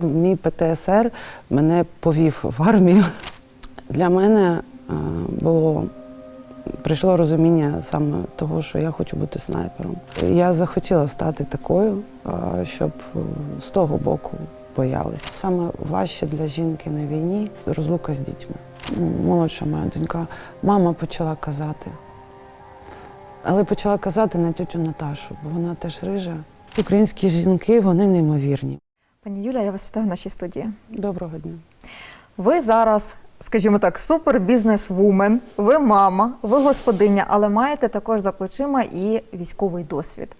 Мій ПТСР мене повів в армію. Для мене е, було прийшло розуміння саме того, що я хочу бути снайпером. Я захотіла стати такою, е, щоб е, з того боку боялися. Саме важче для жінки на війні розлука з дітьми. Молодша моя донька, мама почала казати. Але почала казати на тютю Наташу, бо вона теж рижа. Українські жінки вони неймовірні. Пані Юля, я вас вітаю в нашій студії. Доброго дня. Ви зараз, скажімо так, супер бізнес-вумен, ви мама, ви господиня, але маєте також за плечима і військовий досвід.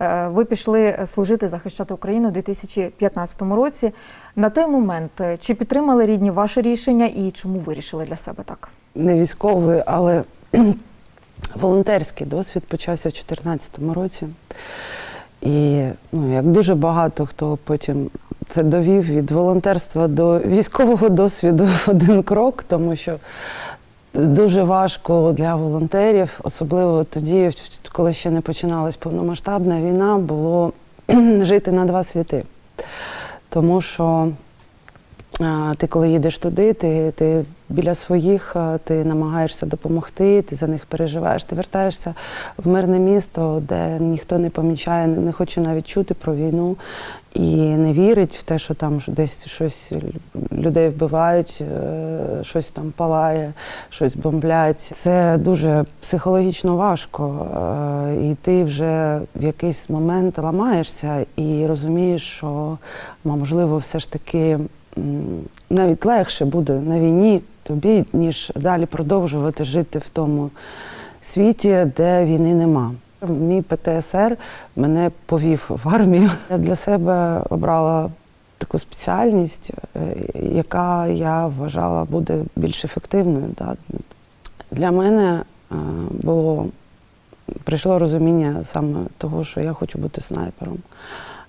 Е, Ви пішли служити захищати Україну у 2015 році. На той момент е, чи підтримали рідні ваше рішення і чому вирішили для себе так? не військовий, але волонтерський досвід почався в 2014 році. І ну, як дуже багато хто потім це довів від волонтерства до військового досвіду один крок, тому що дуже важко для волонтерів, особливо тоді, коли ще не починалась повномасштабна війна, було жити на два світи. Тому що ти, коли їдеш туди, ти, ти біля своїх, ти намагаєшся допомогти, ти за них переживаєш. Ти вертаєшся в мирне місто, де ніхто не помічає, не хоче навіть чути про війну і не вірить в те, що там десь щось людей вбивають, е, щось там палає, щось бомблять. Це дуже психологічно важко. е, І ти вже в якийсь момент ламаєшся і розумієш, що можливо, все ж таки навіть легше буде на війні тобі, ніж далі продовжувати жити в тому світі, де війни нема. Мій ПТСР мене повів в армію. Я для себе обрала таку спеціальність, е, яка я вважала буде більш ефективною. Для мене е, було прийшло розуміння саме того, що я хочу бути снайпером.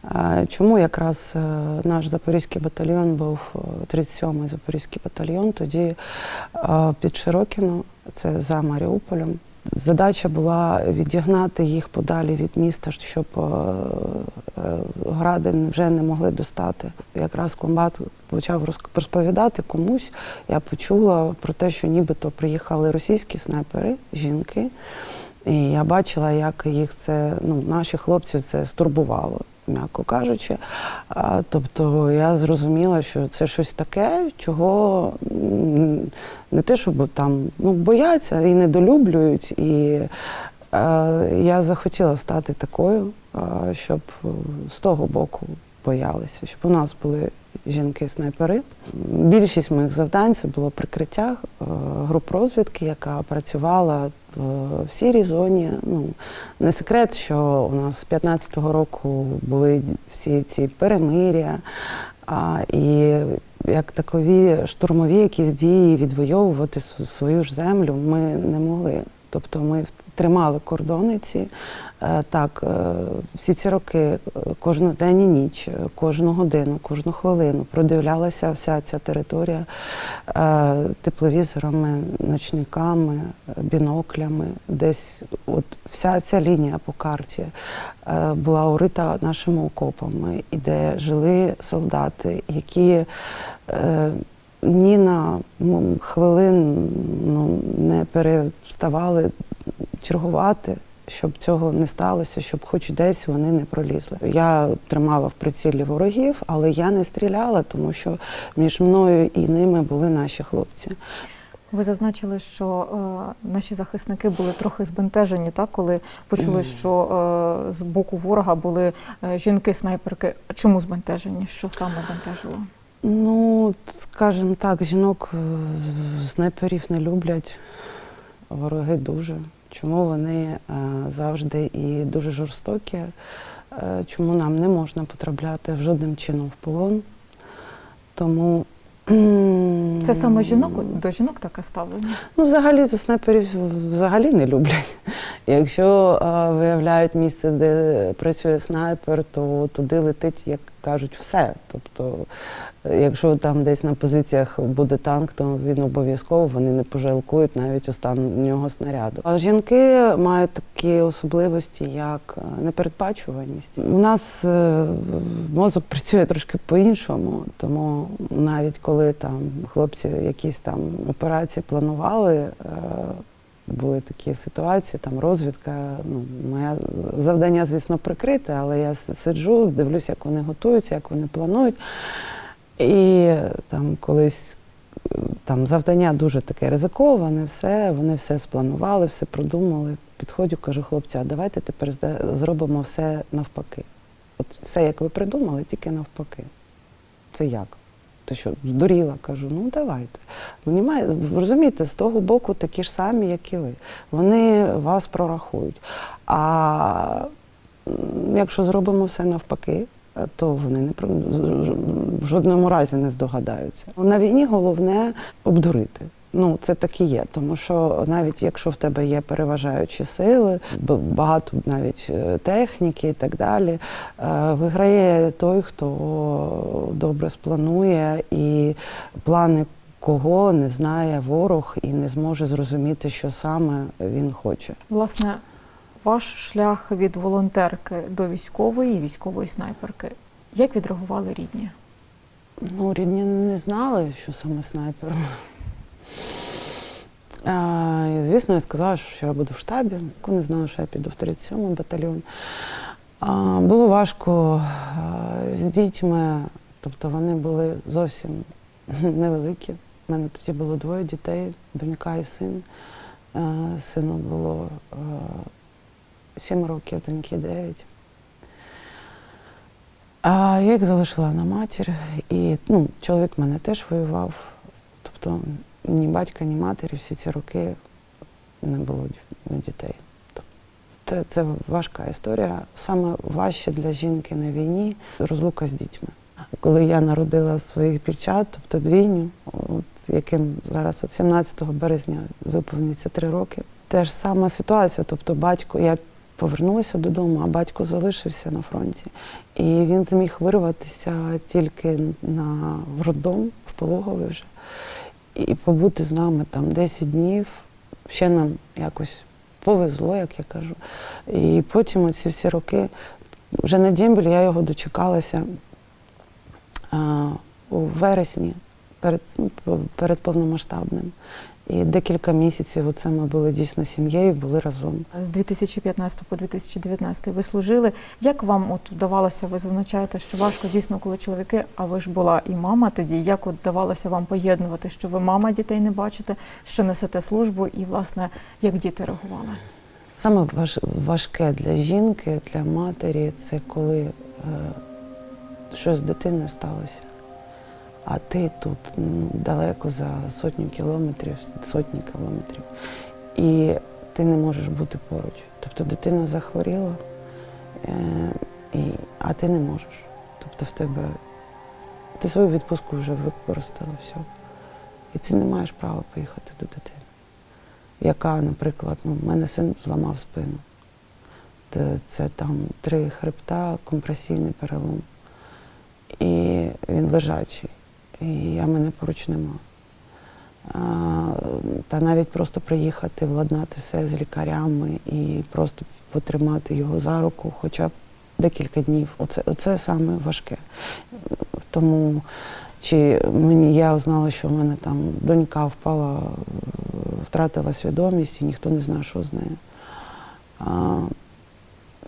Е, Чому якраз е, наш запорізький батальйон був е, 37-й запорізький батальйон, тоді е, під Широкіно, це за Маріуполем. Задача була відігнати їх подалі від міста, щоб е, е, гради вже не могли достати. Якраз комбат почав роз- розповідати комусь. Я почула про те, що нібито приїхали російські снайпери, жінки. І я бачила, як їх це, ну, наші хлопці це стурбувало, м'яко кажучи. Тобто я зрозуміла, що це щось таке, чого не те, щоб там ну, бояться і недолюблюють. І е, я захотіла стати такою, е, щоб з того боку боялися, щоб у нас були жінки-снайпери. Більшість моїх завдань це було прикриття е, груп розвідки, яка працювала в- в сірій зоні. Ну, не секрет, що у нас з 15-го року були всі ці перемиря. А, і як такові штурмові якісь дії відвоювати свою ж землю ми не могли. Тобто ми тримали кордони ці. Е, Так, е, всі ці роки, е, кожну день і ніч, е, кожну годину, кожну хвилину продивлялася вся ця територія е, тепловізорами, ночниками, е, біноклями. Десь от вся ця лінія по карті е, була урита нашими окопами, і де жили солдати, які е, ні на м, хвилин ну, не переставали чергувати. Щоб цього не сталося, щоб хоч десь вони не пролізли. Я тримала в прицілі ворогів, але я не стріляла, тому що між мною і ними були наші хлопці. Ви зазначили, що е, наші захисники були трохи збентежені, так, коли почули, що е, з боку ворога були е, жінки-снайперки. Чому збентежені? Що саме бентежило? Ну, скажімо так, жінок е, снайперів не люблять, вороги дуже. Чому вони е, завжди і дуже жорстокі? Е, Чому нам не можна потрапляти в жодним чином в полон? Тому Це саме жінок до жінок таке ставлення? Ну, взагалі то снайперів взагалі не люблять. Якщо е, виявляють місце, де працює снайпер, то туди летить як кажуть все. Тобто, е, якщо там десь на позиціях буде танк, то він обов'язково вони не пожалкують навіть останнього снаряду. А жінки мають такі особливості, як е, непередбачуваність. У нас е, мозок працює трошки по-іншому, тому навіть коли там хлопці якісь там операції планували. Були такі ситуації, там розвідка. Ну, моє завдання, звісно, прикрите, але я сиджу, дивлюся, як вони готуються, як вони планують. І там колись там завдання дуже таке ризиковане, все, вони все спланували, все продумали. Підходжу, кажу, хлопці, а давайте тепер зробимо все навпаки. От все, як ви придумали, тільки навпаки. Це як? Ти що, здуріла? Кажу, ну давайте. Понімає- Розумієте, з того боку такі ж самі, як і ви. Вони вас прорахують. А якщо зробимо все навпаки, то вони не в жодному разі не здогадаються. На війні головне обдурити. Ну, це так і є, тому що навіть якщо в тебе є переважаючі сили, багато навіть е, техніки і так далі, е, виграє той, хто добре спланує і плани кого не знає ворог і не зможе зрозуміти, що саме він хоче. Власне, ваш шлях від волонтерки до військової військової снайперки. Як відреагували рідні? Ну, рідні не знали, що саме снайпер. І, звісно, я сказала, що я буду в штабі. Вони знали, що я піду в 37-й батальйон. Було важко з дітьми, тобто вони були зовсім невеликі. У мене тоді було двоє дітей, донька і син. Сину було а, 7 років, доньки 9. А я їх залишила на матір, і ну, чоловік мене теж воював. Тобто ні батька, ні матері всі ці роки не було ну, дітей. Це, це важка історія. Саме важче для жінки на війні розлука з дітьми. Коли я народила своїх дівчат, тобто двійню, от, яким зараз от 17 березня виповниться три роки, теж сама ситуація. Тобто батько, я повернулася додому, а батько залишився на фронті. І він зміг вирватися тільки на роддом, в пологовий вже, і побути з нами там 10 днів. Ще нам якось повезло, як я кажу. І потім оці всі роки, вже на Дімбіль я його дочекалася а, у вересні перед, ну, перед повномасштабним. І декілька місяців оце ми були дійсно сім'єю, були разом. З 2015 по 2019 ви служили. Як вам от вдавалося, ви зазначаєте, що важко дійсно, коли чоловіки, а ви ж була і мама тоді. Як от вдавалося вам поєднувати, що ви мама дітей не бачите, що несете службу, і власне як діти реагували? Саме важ, важке для жінки, для матері це коли е, щось з дитиною сталося, а ти тут далеко за сотню кілометрів, сотні кілометрів, і ти не можеш бути поруч. Тобто дитина захворіла, е, а ти не можеш. Тобто в тебе ти свою відпустку вже використала все. І ти не маєш права поїхати до дитини яка, наприклад, ну, в мене син зламав спину. Це там три хребта, компресійний перелом. І він лежачий. І я мене поруч нема. Та навіть просто приїхати, владнати все з лікарями і просто потримати його за руку хоча б декілька днів. Оце, оце саме важке. Тому чи мені я знала, що в мене там донька впала, втратила свідомість, і ніхто не знає, що з нею. А,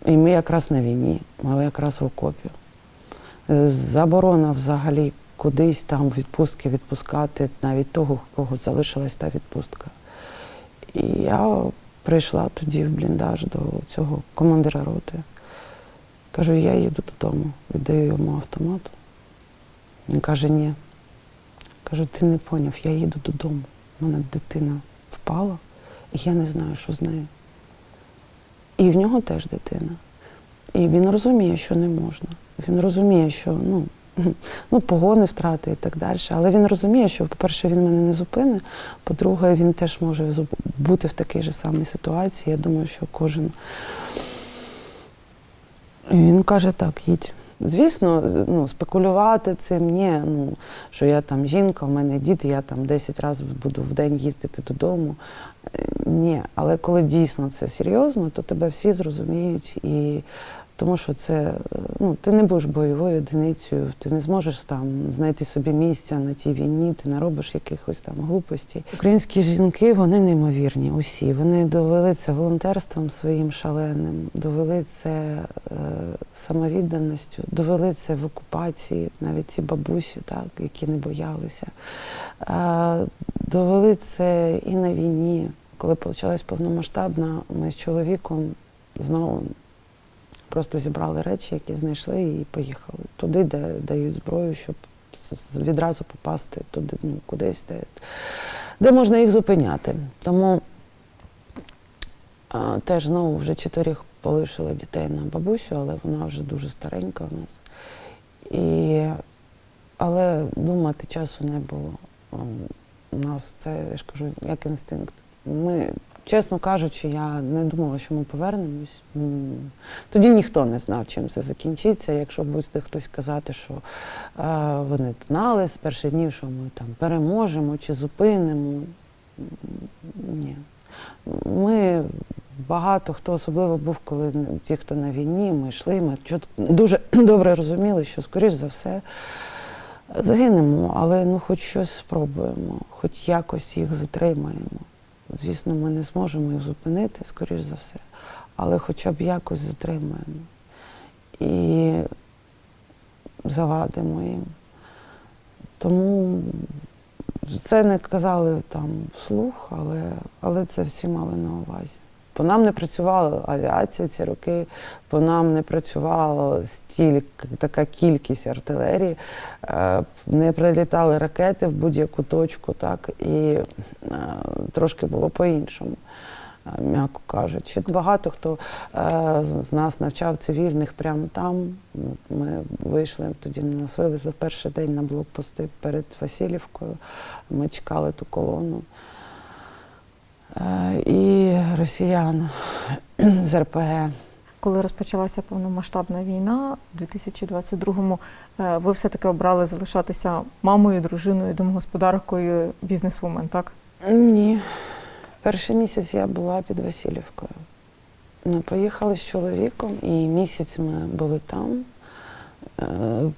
і ми якраз на війні, ми якраз в окопі. Е, Заборона взагалі кудись там відпустки відпускати навіть того, у кого залишилась та відпустка. І я прийшла тоді в бліндаж до цього командира роти. Кажу, я їду додому, віддаю йому автомат. Він каже, ні. Кажу, ти не поняв, я їду додому. У мене дитина впала, і я не знаю, що з нею. І в нього теж дитина. І він розуміє, що не можна. Він розуміє, що ну, ну, погони втрати і так далі. Але він розуміє, що, по-перше, він мене не зупине, по-друге, він теж може бути в такій же самій ситуації. Я думаю, що кожен. І він каже, так, їдь. Звісно, ну, спекулювати цим ні, ну, що я там жінка, в мене діти, я там 10 разів буду в день їздити додому. Е, Ні, але коли дійсно це серйозно, то тебе всі зрозуміють і тому що це е, ну, ти не будеш бойовою одиницею, ти не зможеш там знайти собі місця на тій війні, ти не робиш якихось там глупостей. Українські жінки вони неймовірні, усі. Вони довели це волонтерством своїм шаленим, довели це е, самовідданістю, довели це в окупації, навіть ці бабусі, так, які не боялися. Е, довели це і на війні. Коли почалась повномасштабна, ми з чоловіком знову просто зібрали речі, які знайшли, і поїхали туди, де дають зброю, щоб відразу попасти туди, ну, кудись, де, де можна їх зупиняти. Тому а, теж знову вже чотирьох полишили дітей на бабусю, але вона вже дуже старенька у нас. І, але думати часу не було. Ем, У нас це, я ж кажу, як інстинкт. Ми, чесно кажучи, я не думала, що ми повернемось. Тоді ніхто не знав, чим це закінчиться. Якщо буде хтось казати, що е, вони знали з перших днів, що ми там переможемо чи зупинимо. Ні. Ми багато хто особливо був, коли ті, хто на війні, ми йшли, ми дуже добре розуміли, що, скоріш за все, загинемо, але ну хоч щось спробуємо, хоч якось їх затримаємо. Звісно, ми не зможемо їх зупинити, скоріш за все, але хоча б якось затримаємо і завадимо їм. Тому це не казали там вслух, але, але це всі мали на увазі. По нам не працювала авіація ці роки, по нам не працювала стільки, така кількість артилерії, е, не прилітали ракети в будь-яку точку, так, і е, трошки було по-іншому, е, м'яко кажучи. Багато хто з- нас навчав цивільних прямо там. Ми вийшли тоді, нас вивезли в перший день на блокпости перед Васильівкою. Ми чекали ту колону. Е, І росіян з РПГ. Коли розпочалася повномасштабна війна у 2022-му, е, ви все-таки обрали залишатися мамою, дружиною, домогосподаркою, бізнесвумен, так? Ні. Перший місяць я була під Васильівкою. Ми поїхали з чоловіком, і місяць ми були там. Е,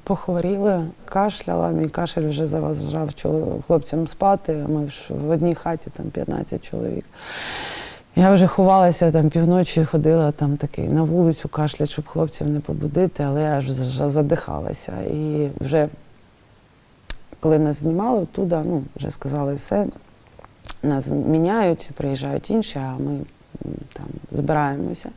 Похворіли, кашляла, мій кашель вже заважав хлопцям спати, ми в одній хаті там 15 чоловік. Я вже ховалася там півночі, ходила там такий на вулицю кашлять, щоб хлопців не побудити, але я ж задихалася. І вже коли нас знімали оттуда, ну, вже сказали все, нас міняють, приїжджають інші, а ми там збираємося.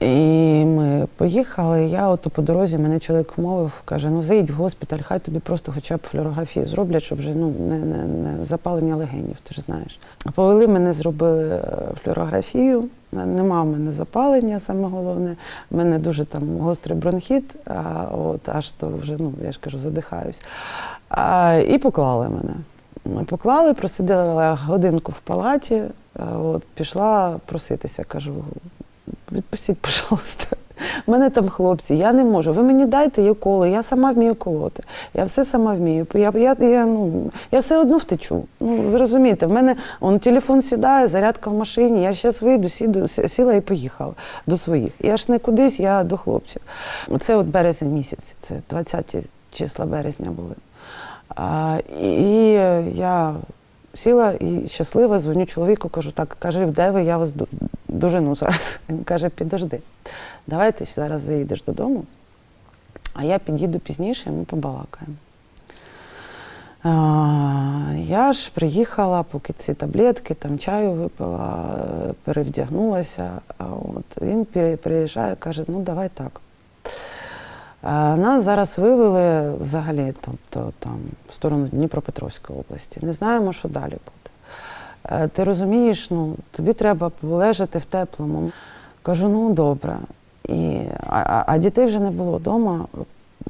І ми поїхали. Я от по дорозі мене чоловік вмовив, каже: ну заїдь в госпіталь, хай тобі просто хоча б флюорографію зроблять, щоб вже ну не, не, не запалення легенів, ти ж знаєш. Повели мене, зробили е, флюорографію. Нема в мене запалення, саме головне. У мене дуже там гострий бронхіт, а от аж то вже, ну я ж кажу, задихаюсь. А, і поклали мене. Поклали, просиділа годинку в палаті, от, пішла проситися, кажу, відпустіть, пожалуйста. У мене там хлопці, я не можу. Ви мені дайте є коло, я сама вмію колоти. Я все сама вмію. Я, я, я, ну, я все одно втечу. Ну, ви розумієте, в мене он, телефон сідає, зарядка в машині, я зараз вийду, сіду, сіла і поїхала до своїх. Я ж не кудись, я до хлопців. Це от березень місяць, це 20 числа березня були. А, і я сіла і щаслива, дзвоню чоловіку, кажу, так, каже, де ви, я вас дожену зараз. Він каже, підожди, давай ти зараз заїдеш додому, а я під'їду пізніше, і ми побалакаємо. Я ж приїхала, поки ці таблетки, там чаю випила, перевдягнулася. От він приїжджає, каже, ну давай так. Нас зараз вивели взагалі, тобто там в сторону Дніпропетровської області. Не знаємо, що далі буде. Е, Ти розумієш, ну тобі треба полежати в теплому. Кажу, ну добре. І, а, а- а дітей вже не було вдома.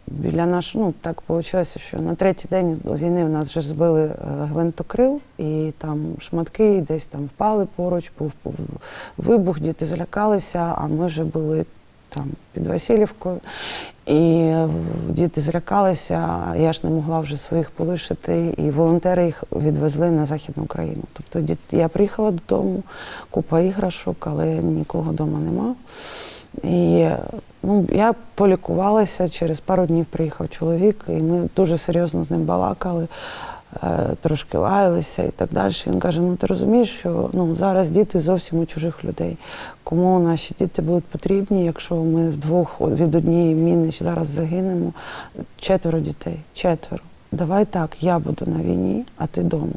Біля наш, ну так вийшло, що на третій день війни в нас вже збили е, гвинтокрил, і там шматки десь там впали поруч, був, був вибух, діти злякалися, а ми вже були там під Васильівкою. І е, діти злякалися, я ж не могла вже своїх полишити, і волонтери їх відвезли на Західну Україну. Тобто я приїхала додому, купа іграшок, але нікого вдома нема. І ну, я полікувалася, через пару днів приїхав чоловік, і ми дуже серйозно з ним балакали, трошки лаялися і так далі. Він каже: ну ти розумієш, що ну, зараз діти зовсім у чужих людей. Кому наші діти будуть потрібні, якщо ми вдвох від однієї міни зараз загинемо? Четверо дітей, четверо. Давай так, я буду на війні, а ти вдома.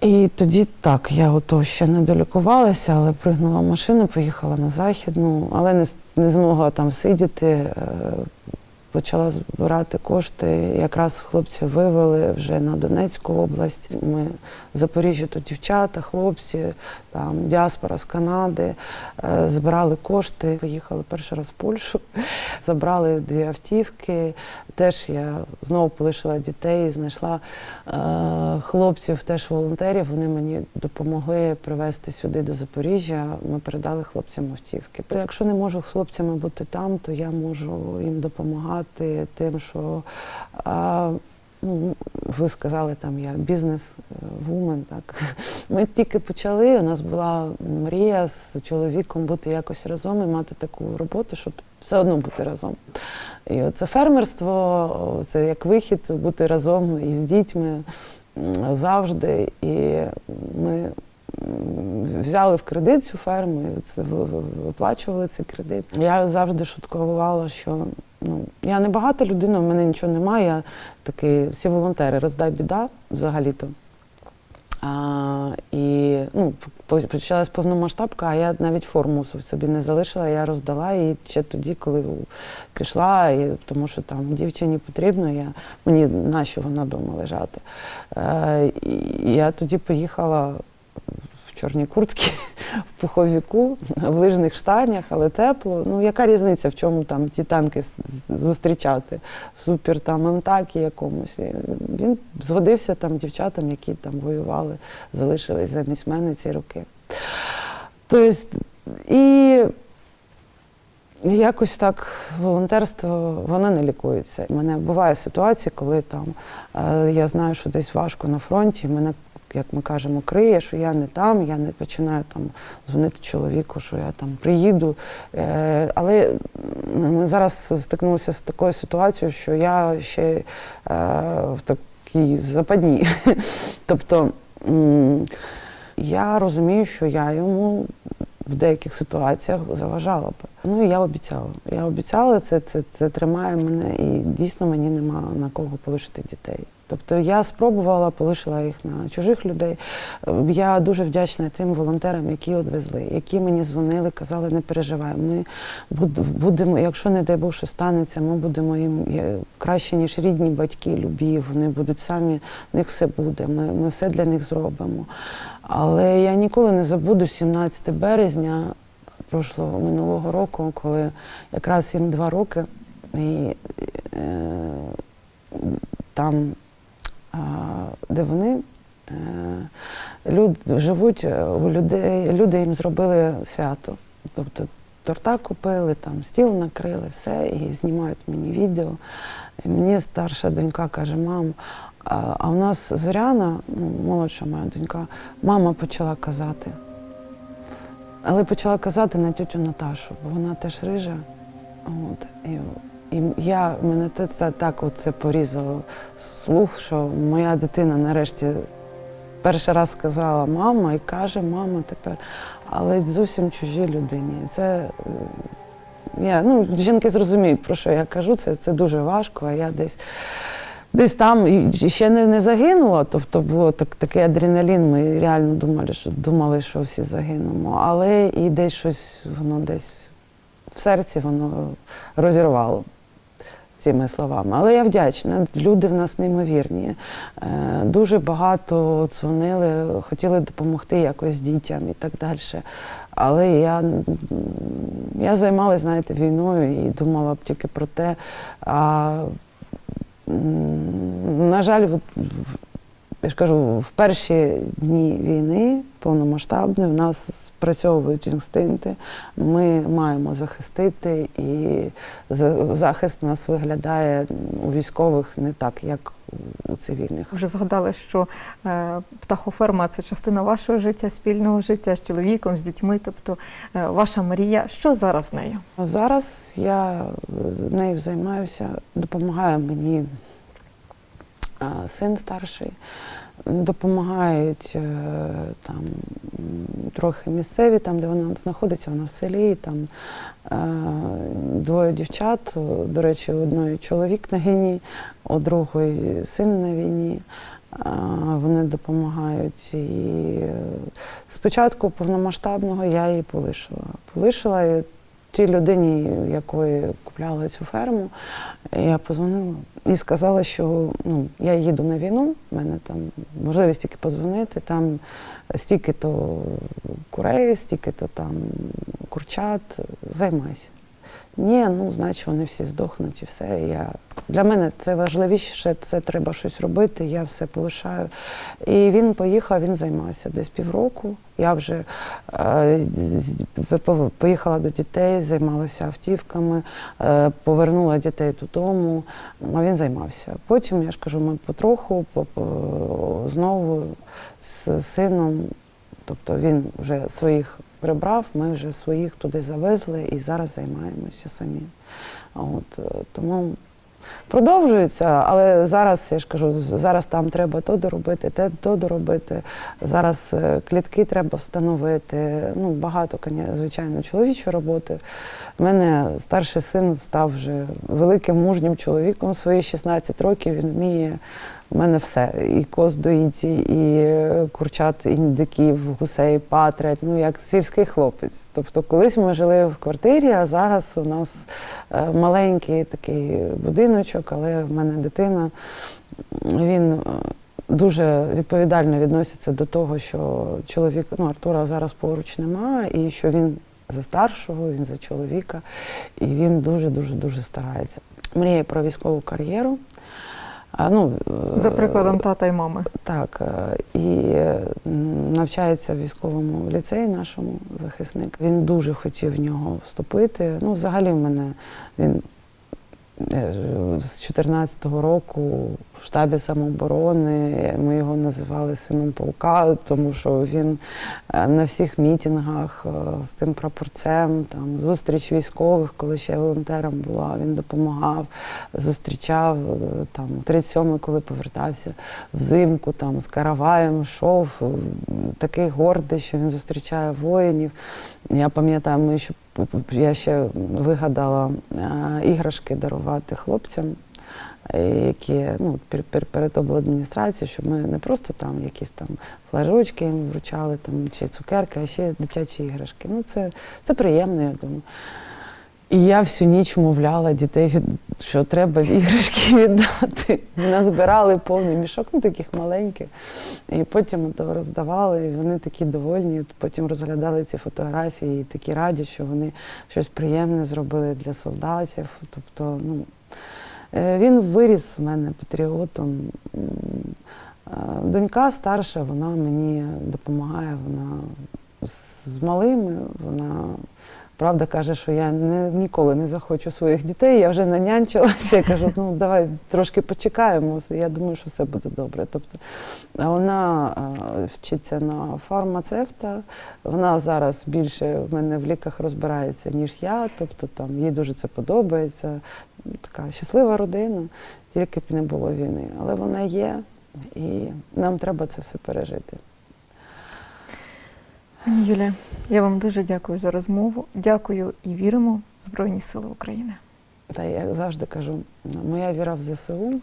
І тоді так, я ото ще не долікувалася, але пригнула машину, поїхала на західну, але не, не змогла там сидіти. Почала збирати кошти. Якраз хлопці вивели вже на Донецьку область. Ми в Запоріжжі тут дівчата, хлопці, там діаспора з Канади. е, Збирали кошти. Поїхали перший раз в Польщу, забрали дві автівки. Теж я знову полишила дітей, знайшла е, хлопців, теж волонтерів. Вони мені допомогли привезти сюди до Запоріжжя. Ми передали хлопцям автівки. Якщо не можу з хлопцями бути там, то я можу їм допомагати тим, що а, ну, ви сказали, там я бізнес-вумен. Так ми тільки почали. У нас була мрія з чоловіком бути якось разом і мати таку роботу, щоб все одно бути разом. І це фермерство, це як вихід бути разом із дітьми завжди. І ми взяли в кредит цю ферму, і виплачували цей кредит. Я завжди шуткувала, що ну, я не багата людина, в мене нічого немає. Я такий, всі волонтери, роздай біда взагалі-то. А, і ну, почалась повномасштабка, а я навіть форму собі не залишила, я роздала її ще тоді, коли пішла, і, тому що там дівчині потрібно, я, мені нащо вона вдома лежати. Е, і я тоді поїхала в чорній куртці, в пуховіку, в лижних штанях, але тепло. Ну, яка різниця, в чому там ті танки зустрічати? В супер там МТАКі якомусь. І він згодився там дівчатам, які там воювали, залишились замість мене ці роки. Тобто, і якось так волонтерство воно не лікується. У мене буває ситуації, коли там е, я знаю, що десь важко на фронті, мене, як ми кажемо, криє, що я не там, я не починаю там дзвонити чоловіку, що я там приїду. Е, але ми зараз стикнулися з такою ситуацією, що я ще е, в такій западні. тобто я розумію, що я йому в деяких ситуаціях заважала б. Ну і я обіцяла. Я обіцяла, це, це, це тримає мене, і дійсно мені нема на кого полишити дітей. Тобто я спробувала, полишила їх на чужих людей. Е, Я дуже вдячна тим волонтерам, які одвезли, які мені дзвонили, казали, не переживай. Ми будемо, якщо не дай Бог, що станеться, ми будемо їм краще, ніж рідні батьки, любі. Вони будуть самі, в них все буде. Ми, ми все для них зробимо. Але я ніколи не забуду 17 березня прошлого минулого року, коли якраз їм два роки, і е, там, де вони. е, Люд, живуть е, у людей, люди їм зробили свято. Тобто торта купили, там стіл накрили, все, і знімають мені відео. І мені старша донька каже, мам, а, в нас Зоряна, ну, молодша моя донька, мама почала казати. Але почала казати на тютю Наташу, бо вона теж рижа. От, і, і я мене це так це порізало слух, що моя дитина нарешті перший раз сказала мама і каже мама тепер, але зовсім чужій людині. Це я, ну, жінки зрозуміють, про що я кажу, це, це дуже важко, а я десь. Десь там ще не, не загинула, тобто було так, такий адреналін. Ми реально думали, що думали, що всі загинемо. Але і десь щось воно десь в серці воно розірвало цими словами. Але я вдячна. Люди в нас неймовірні. Е, Дуже багато дзвонили, хотіли допомогти якось дітям і так далі. Але я, я займалася, знаєте, війною і думала б тільки про те. А, на жаль, я ж кажу, в перші дні війни повномасштабної в нас спрацьовують інстинкти. Ми маємо захистити, і захист нас виглядає у військових не так, як у цивільних. Вже згадали, що е, птахоферма це частина вашого життя, спільного життя з чоловіком, з дітьми, тобто е, ваша мрія. Що зараз з нею? Зараз я нею займаюся, допомагає мені син старший, допомагають е, там трохи місцеві, там, де вона знаходиться, вона в селі, там е, двоє дівчат, до речі, у одної чоловік на війні, у другої син на війні. Вони допомагають. І е, спочатку повномасштабного я її полишила. Полишила тій людині, якої купляла цю ферму, я позвонила і сказала, що ну, я їду на війну, в мене там можливість тільки позвонити, там стільки-то курей, стільки-то там курчат, займайся. Ні, ну значить вони всі здохнуть і все. Я... Для мене це важливіше, це треба щось робити, я все полишаю. І він поїхав, він займався десь півроку. Я вже е, поїхала до дітей, займалася автівками, е, повернула дітей додому, а він займався. Потім, я ж кажу, ми потроху по- по- знову з сином, тобто він вже своїх прибрав, ми вже своїх туди завезли і зараз займаємося самі. От, е, тому продовжується, але зараз, я ж кажу, зараз там треба то доробити, те то доробити. Зараз е, клітки треба встановити. Ну, багато, звичайно, чоловічої роботи. У мене старший син став вже великим мужнім чоловіком. Свої 16 років він вміє. У мене все. І коз доїть, і е, курчат, індиків, гусей, патрять, ну як сільський хлопець. Тобто колись ми жили в квартирі, а зараз у нас е, маленький такий будиночок, але в мене дитина. Він е, дуже відповідально відноситься до того, що чоловік, ну Артура зараз поруч немає, і що він за старшого, він за чоловіка, і він дуже дуже дуже старається. Мріє про військову кар'єру. А, ну, е, За прикладом тата і мами. так, е, і е, навчається в військовому ліцеї нашому захисник. Він дуже хотів в нього вступити. Ну, взагалі, в мене він з 14-го року в штабі самооборони. Ми його називали сином полка, тому що він е, на всіх мітингах е, з цим прапорцем, там зустріч військових, коли ще волонтером була, він допомагав, зустрічав е, там 37-й, коли повертався взимку, там з караваєм йшов, е, такий гордий, що він зустрічає воїнів. Я пам'ятаю, ми ще я ще вигадала е, іграшки дарувати хлопцям, е, які ну, пер- пер- перед обладміністрацією, щоб ми не просто там якісь там флажочки їм вручали там, чи цукерки, а ще дитячі іграшки. Ну, це, це приємно, я думаю. І я всю ніч мовляла дітей, що треба іграшки віддати. Назбирали повний мішок, ну таких маленьких. І потім то роздавали, і вони такі довольні. Потім розглядали ці фотографії, і такі раді, що вони щось приємне зробили для солдатів. Тобто, ну, е, він виріс в мене патріотом. Донька старша, вона мені допомагає, вона з малими, вона правда каже, що я не, ніколи не захочу своїх дітей. Я вже нанянчилася. Я кажу, ну давай трошки почекаємо. Я думаю, що все буде добре. Тобто вона вчиться на фармацевта. Вона зараз більше в мене в ліках розбирається, ніж я. Тобто там їй дуже це подобається. Така щаслива родина, тільки б не було війни. Але вона є, і нам треба це все пережити. Пані Юлія, я вам дуже дякую за розмову. Дякую і віримо в Збройні Сили України. Та я завжди кажу, моя віра в ЗСУ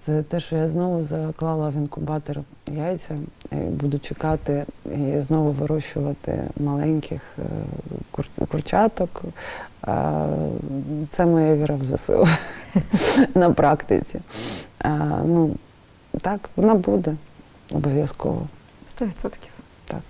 це те, що я знову заклала в інкубатор яйця, і буду чекати і знову вирощувати маленьких е, кур- курчаток. Це моя віра в ЗСУ на практиці. Ну, так, вона буде обов'язково. 100%. Так.